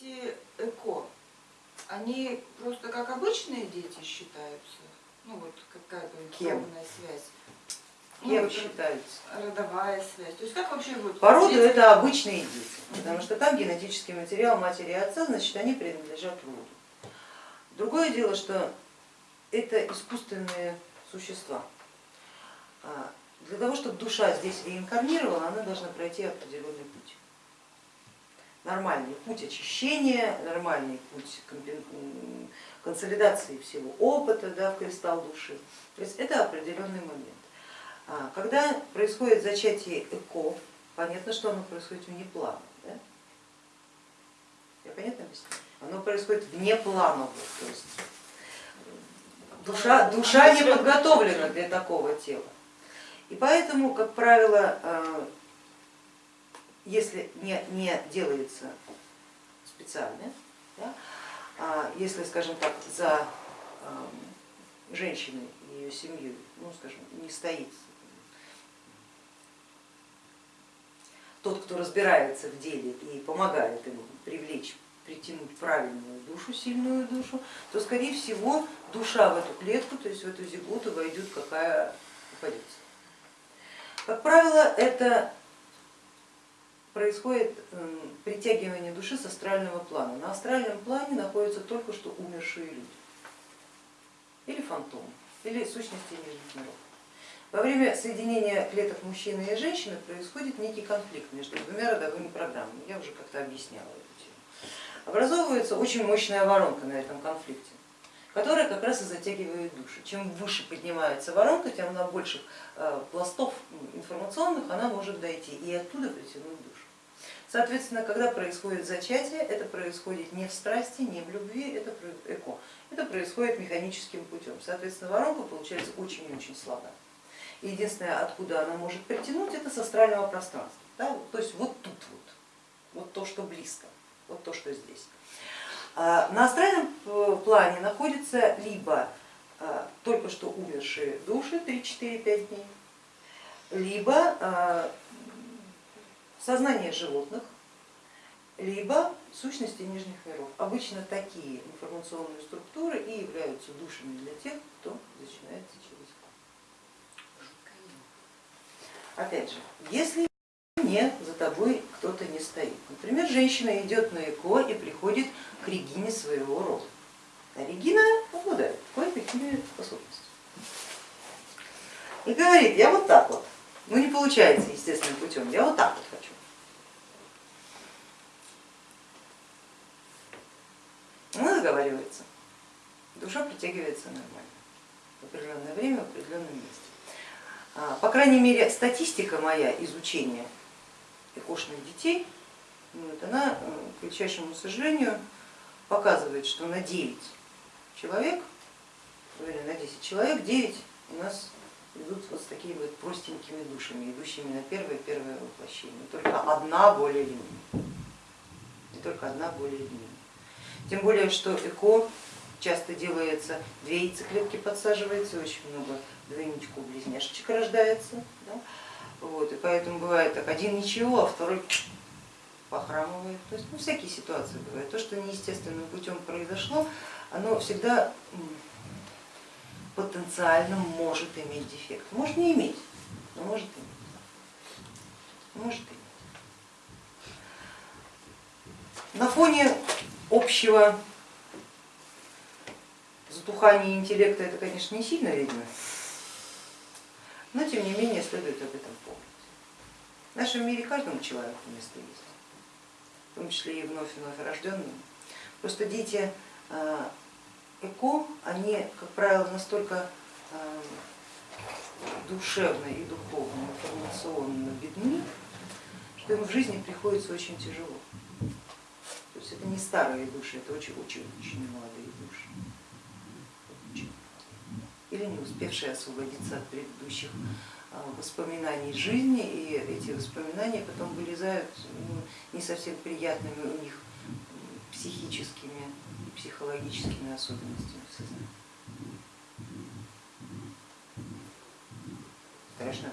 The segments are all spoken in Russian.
дети эко, они просто как обычные дети считаются? Ну вот какая-то кровная связь. Ну, Кем вот считаются? Родовая связь. То есть как вообще вот По роду дети- это обычные дети, потому что там генетический материал матери и отца, значит они принадлежат роду. Другое дело, что это искусственные существа. А, Для того, чтобы душа здесь реинкарнировала, она должна пройти определенный путь. Нормальный путь очищения, нормальный путь консолидации всего опыта да, в кристалл души. То есть это определенный момент. А, Когда происходит зачатие эко, понятно, что оно происходит вне плана. Да? Я понятно объясню? Оно происходит вне планово, то есть душа, душа не подготовлена для такого тела. И поэтому, как правило, э, если не, не делается специально, да, а если, скажем так, за э, женщиной и ее семьей, ну, скажем, не стоит тот, кто разбирается в деле и помогает ему привлечь, притянуть правильную душу, сильную душу, то скорее всего душа в эту клетку, то есть в эту зигуту войдет какая попадется. Как правило, это происходит м, притягивание души с астрального плана. На астральном плане находятся только что умершие люди, или фантомы, или сущности нижних миров. Во время соединения клеток мужчины и женщины происходит некий конфликт между двумя родовыми программами, я уже как-то объясняла эту тему. Образовывается очень мощная воронка на этом конфликте, которая как раз и затягивает души. Чем выше поднимается воронка, тем на больших э, пластов информационных она может дойти и оттуда притянуть душу. Соответственно, когда происходит зачатие, это происходит не в страсти, не в любви, это эко. Это происходит механическим путем. Соответственно, воронка получается очень и очень слабая. И единственное, откуда она может притянуть, это с астрального пространства. Да? То есть вот тут вот, вот то, что близко, вот то, что здесь. А На астральном э, плане находятся либо а, только что умершие души 3-4-5 дней, либо а, сознание животных, либо сущности нижних миров. Обычно такие информационные структуры и являются душами для тех, кто начинается через Опять же, если не за тобой кто-то не стоит. Например, женщина идет на ЭКО и приходит к Регине своего рода. А Регина обладает кое-какими способностями. И говорит, я вот так вот, ну не получается естественным путем, я вот так вот договаривается, душа притягивается нормально в определенное время, в определенном месте. А, По крайней мере, статистика моя изучения экошных детей, ну, вот, она, э, к величайшему сожалению, показывает, что на 9 человек, или на 10 человек, 9 у нас идут вот с такими вот простенькими душами, идущими на первое-первое воплощение. Только одна более-менее. И только одна более-менее. Тем более, что ЭКО часто делается, две яйцеклетки подсаживается, очень много двойничков близняшечек рождается. Да? Вот, и поэтому бывает так, один ничего, а второй похрамывает. То есть ну, всякие ситуации бывают. То, что неестественным путем произошло, оно всегда потенциально может иметь дефект. Может не иметь, но может иметь. Может иметь. На фоне общего затухания интеллекта это, конечно, не сильно видно, но тем не менее следует об этом помнить. В нашем мире каждому человеку место есть, в том числе и вновь и вновь рожденным. Просто дети э, ЭКО, они, как правило, настолько э, душевно и духовно, информационно бедны, что им в жизни приходится очень тяжело. Это не старые души, это очень-очень-очень молодые души. Очень. Или не успевшие освободиться от предыдущих а, воспоминаний жизни, и эти воспоминания потом вылезают ну, не совсем приятными у них психическими и психологическими особенностями в сознании. Страшно?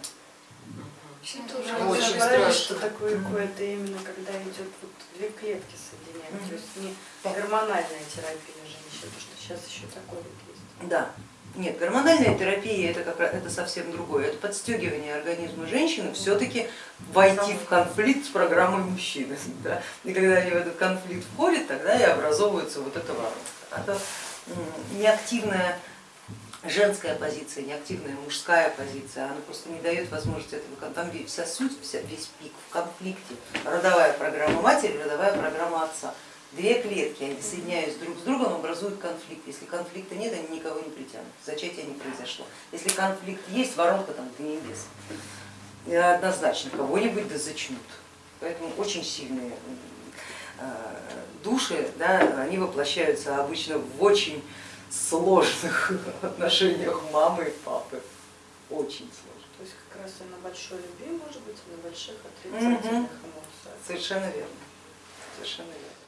Очень разобрались, страшно. что такое ЭКО, это именно когда идет вот две клетки соединяют, Мгм. то есть не гормональная терапия женщин, потому что сейчас еще такое вот есть. Да. Нет, гормональная терапия это как раз это совсем другое. Это подстегивание организма женщины все-таки войти в конфликт с программой мужчины. Да? И когда они в этот конфликт входят, тогда и образовывается вот эта воронка. Это неактивная женская позиция, неактивная мужская позиция, она просто не дает возможности этого. Там вся суть, вся, весь пик в конфликте. Родовая программа матери, родовая программа отца. Две клетки, они соединяясь друг с другом, образуют конфликт. Если конфликта нет, они никого не притянут, зачатие не произошло. Если конфликт есть, воронка там до небес. И Однозначно кого-нибудь да зачнут. Поэтому очень сильные э, души, да, они воплощаются обычно в очень сложных отношениях мамы и папы. Очень сложно. То есть как раз и на большой любви, может быть, и на больших отрицательных эмоциях. Совершенно верно. Совершенно верно.